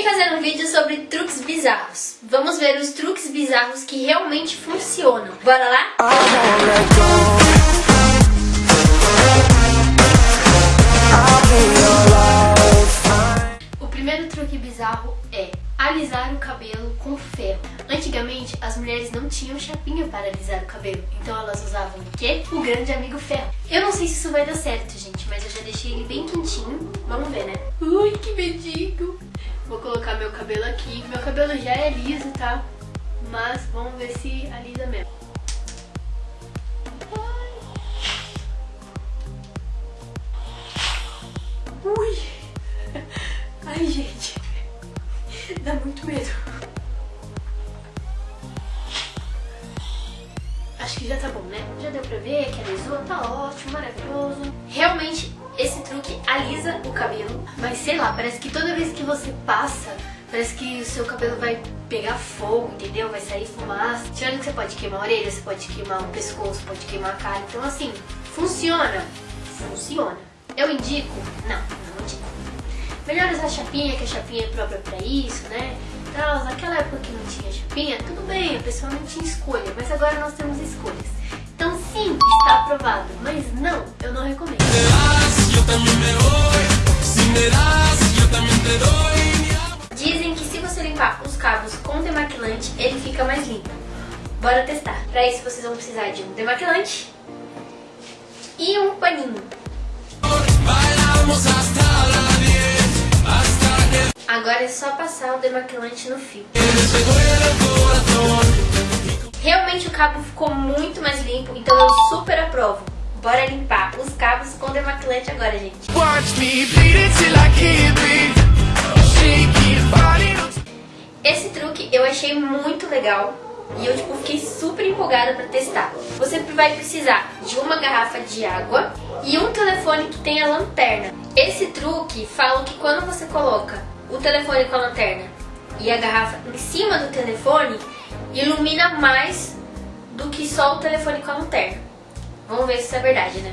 Vim fazer um vídeo sobre truques bizarros. Vamos ver os truques bizarros que realmente funcionam. Bora lá? O primeiro truque bizarro é alisar o cabelo com ferro. Antigamente, as mulheres não tinham chapinha para alisar o cabelo, então elas usavam o quê? O grande amigo ferro. Eu não sei se isso vai dar certo, gente, mas eu já deixei ele bem quentinho. Vamos ver, né? Ui, que medinho! Vou colocar meu cabelo aqui. Meu cabelo já é liso, tá? Mas vamos ver se alisa mesmo. Ui! Ai, gente. Dá muito medo. Acho que já tá bom, né? Já deu pra ver que alisou, tá ótimo, maravilhoso. Realmente, esse truque alisa o cabelo, mas sei lá, parece que toda vez que você passa, parece que o seu cabelo vai pegar fogo, entendeu? Vai sair fumaça. Tirando que você pode queimar a orelha, você pode queimar o pescoço, pode queimar a cara. Então assim, funciona? Funciona. Eu indico? Não, não indico. Melhor usar chapinha, que a chapinha é própria pra isso, né? Então, naquela época que não tinha chapinha, tudo bem, a pessoa não tinha escolha, mas agora nós temos escolhas. Então sim, está aprovado, mas não, eu não recomendo. Bora testar. Para isso vocês vão precisar de um demaquilante e um paninho. Agora é só passar o demaquilante no fio. Realmente o cabo ficou muito mais limpo, então eu super aprovo. Bora limpar os cabos com demaquilante agora, gente. Esse truque eu achei muito legal e eu tipo, fiquei super empolgada para testar. Você vai precisar de uma garrafa de água e um telefone que tenha lanterna. Esse truque fala que quando você coloca o telefone com a lanterna e a garrafa em cima do telefone, ilumina mais do que só o telefone com a lanterna. Vamos ver se isso é verdade, né?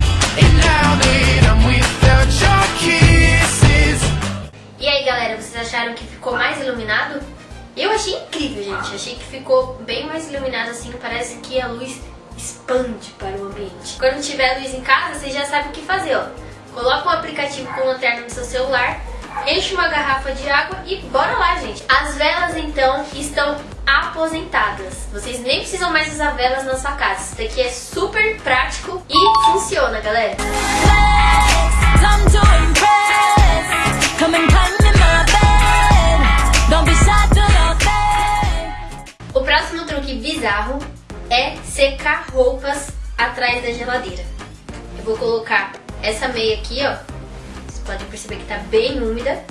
E aí, galera, vocês acharam que ficou mais iluminado? Achei incrível, gente. Achei que ficou bem mais iluminado assim. Parece que a luz expande para o ambiente. Quando tiver luz em casa, vocês já sabem o que fazer, ó. Coloca um aplicativo com lanterna no seu celular, enche uma garrafa de água e bora lá, gente. As velas, então, estão aposentadas. Vocês nem precisam mais usar velas na sua casa. Isso daqui é super prático e funciona, galera. Bizarro é secar roupas atrás da geladeira. Eu vou colocar essa meia aqui, ó. Vocês podem perceber que tá bem úmida.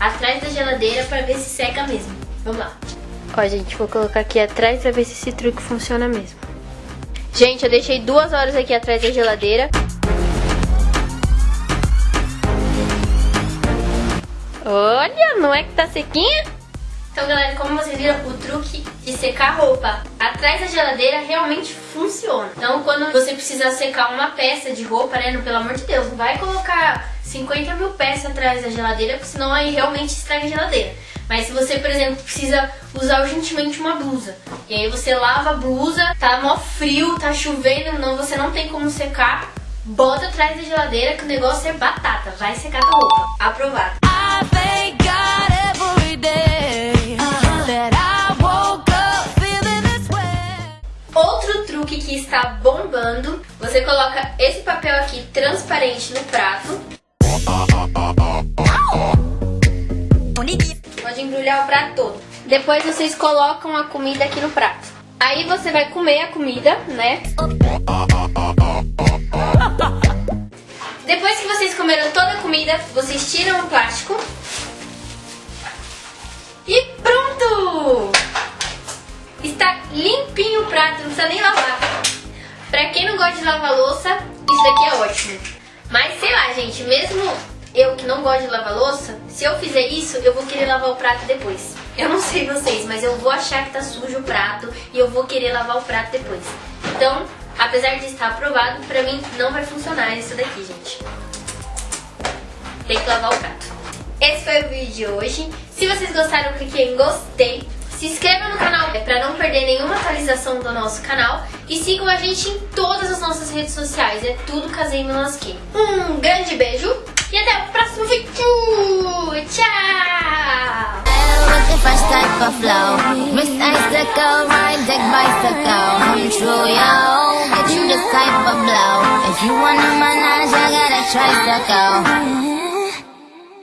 Atrás da geladeira para ver se seca mesmo. Vamos lá. Ó, gente, vou colocar aqui atrás pra ver se esse truque funciona mesmo. Gente, eu deixei duas horas aqui atrás da geladeira. Olha, não é que tá sequinha? Então, galera, como vocês viram, o truque de secar roupa atrás da geladeira realmente funciona. Então, quando você precisa secar uma peça de roupa, né, pelo amor de Deus, não vai colocar 50 mil peças atrás da geladeira, porque senão aí realmente estraga a geladeira. Mas se você, por exemplo, precisa usar urgentemente uma blusa, e aí você lava a blusa, tá mó frio, tá chovendo, não, você não tem como secar, bota atrás da geladeira que o negócio é batata, vai secar tua roupa. Aprovado. Que está bombando, você coloca esse papel aqui transparente no prato. Pode embrulhar o prato todo. Depois vocês colocam a comida aqui no prato. Aí você vai comer a comida, né? Depois que vocês comeram toda a comida, vocês tiram o plástico. E pronto! Está limpinho o prato, não precisa nem lavar. Pra quem não gosta de lavar louça, isso daqui é ótimo. Mas sei lá, gente, mesmo eu que não gosto de lavar louça, se eu fizer isso, eu vou querer lavar o prato depois. Eu não sei vocês, mas eu vou achar que tá sujo o prato e eu vou querer lavar o prato depois. Então, apesar de estar aprovado, pra mim não vai funcionar isso daqui, gente. Tem que lavar o prato. Esse foi o vídeo de hoje. Se vocês gostaram, clique em gostei Se inscreva no canal para não perder nenhuma atualização do nosso canal e sigam a gente em todas as nossas redes sociais. É tudo Casei Melasquim. Um grande beijo e até o próximo vídeo. Tchau! you this type of blow. If you want a menage, I got a tricycle.